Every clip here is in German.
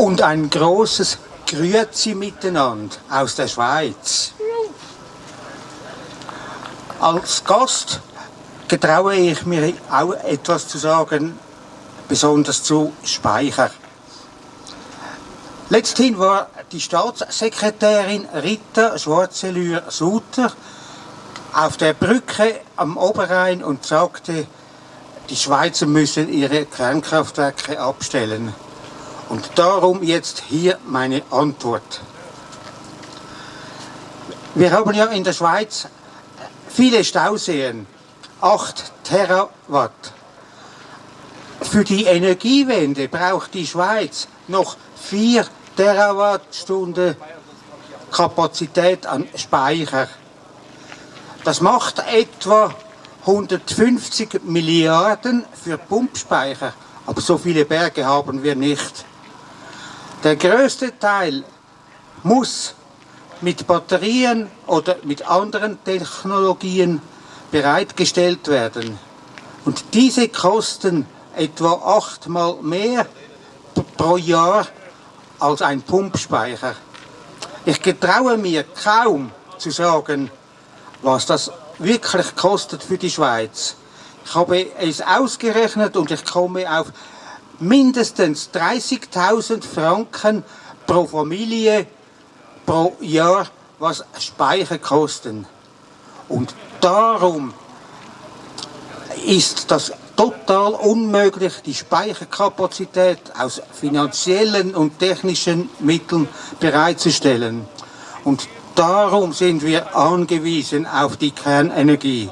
und ein großes Grüezi miteinander aus der Schweiz. Als Gast getraue ich mir auch etwas zu sagen, besonders zu Speicher. Letzthin war die Staatssekretärin Rita Schwarzelür-Suter auf der Brücke am Oberrhein und sagte, die Schweizer müssen ihre Kernkraftwerke abstellen. Und darum jetzt hier meine Antwort. Wir haben ja in der Schweiz viele Stauseen, 8 Terawatt. Für die Energiewende braucht die Schweiz noch 4 Terawattstunden Kapazität an Speicher. Das macht etwa 150 Milliarden für Pumpspeicher, aber so viele Berge haben wir nicht. Der größte Teil muss mit Batterien oder mit anderen Technologien bereitgestellt werden. Und diese kosten etwa achtmal mehr pro Jahr als ein Pumpspeicher. Ich getraue mir kaum zu sagen, was das wirklich kostet für die Schweiz. Ich habe es ausgerechnet und ich komme auf mindestens 30.000 Franken pro Familie pro Jahr, was Speicher kosten. Und darum ist das total unmöglich, die Speicherkapazität aus finanziellen und technischen Mitteln bereitzustellen. Und darum sind wir angewiesen auf die Kernenergie.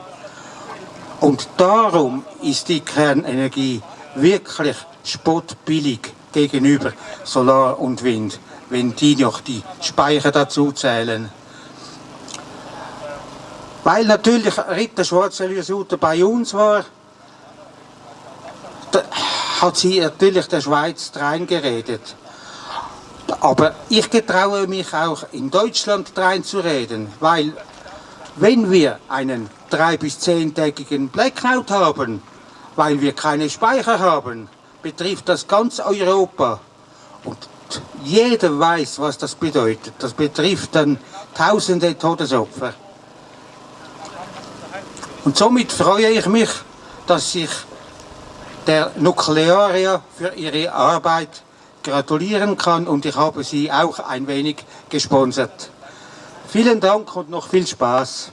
Und darum ist die Kernenergie wirklich spottbillig gegenüber Solar und Wind, wenn die noch die Speicher dazu zählen. Weil natürlich Ritter Schwarzenberg bei uns war, hat sie natürlich der Schweiz reingeredet. Aber ich getraue mich auch in Deutschland reinzureden, weil wenn wir einen drei- bis zehntägigen Blackout haben, weil wir keine Speicher haben, betrifft das ganz Europa. Und jeder weiß, was das bedeutet. Das betrifft dann tausende Todesopfer. Und somit freue ich mich, dass sich der Nuklearia für ihre Arbeit gratulieren kann und ich habe sie auch ein wenig gesponsert. Vielen Dank und noch viel Spaß.